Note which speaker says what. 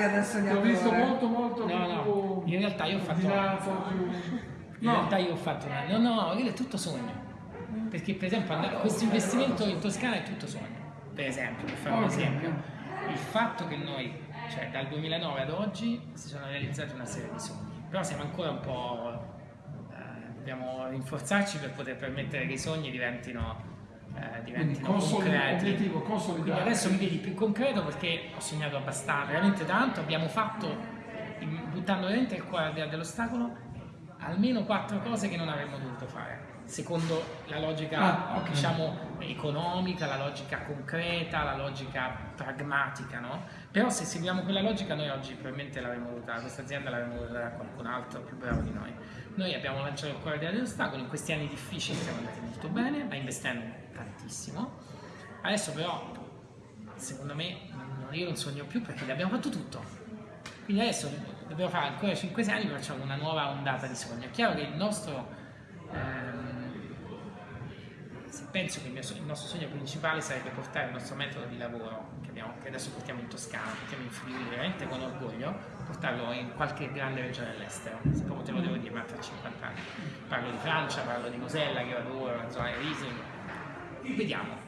Speaker 1: l'aria del
Speaker 2: Ti ho visto
Speaker 1: sognatore.
Speaker 2: molto molto
Speaker 3: No, no,
Speaker 2: più
Speaker 3: in realtà io ho fatto-
Speaker 2: più...
Speaker 3: In realtà io ho fatto una... No, no, quello è tutto sogno. Perché per esempio andare- questo investimento in Toscana è tutto sogno. Per esempio, per fare un esempio. Il fatto che noi, cioè dal 2009 ad oggi, si sono realizzati una serie di sogni. Però siamo ancora un po'... eh, dobbiamo rinforzarci per poter permettere che i sogni diventino... eh, diventino
Speaker 2: consoli-
Speaker 3: concreti. Quindi adesso mi vedi più concreto perché ho sognato abbastanza, veramente tanto, abbiamo fatto, buttando veramente il cuore dell'ostacolo, almeno quattro cose che non avremmo dovuto fare. Secondo la logica,
Speaker 2: Ah, ok.
Speaker 3: diciamo, economica, la logica concreta, la logica pragmatica, no? Però se seguiamo quella logica noi oggi probabilmente l'avremmo dovuta, questa azienda l'avremmo dovuta dare a qualcun altro più bravo di noi. Noi abbiamo lanciato il cuore là dell'ostacolo, in questi anni difficili siamo andati molto bene, ma investendo tantissimo. Adesso però secondo me non- io non sogno più perché l'abbiamo fatto tutto. Quindi adesso dobbiamo fare ancora 5 anni per facciamo una nuova ondata di sogno. È chiaro che il nostro, se penso che il, mio il nostro sogno principale sarebbe portare il nostro metodo di lavoro, che, abbiamo- che adesso portiamo in Toscana, portiamo in Friuli, veramente con orgoglio, portarlo in qualche grande regione all'estero. Se proprio te lo devo dire, ma tra 50 anni. Parlo di Francia, parlo di Mosella, che io adoro, la zona di Riesling. Vediamo.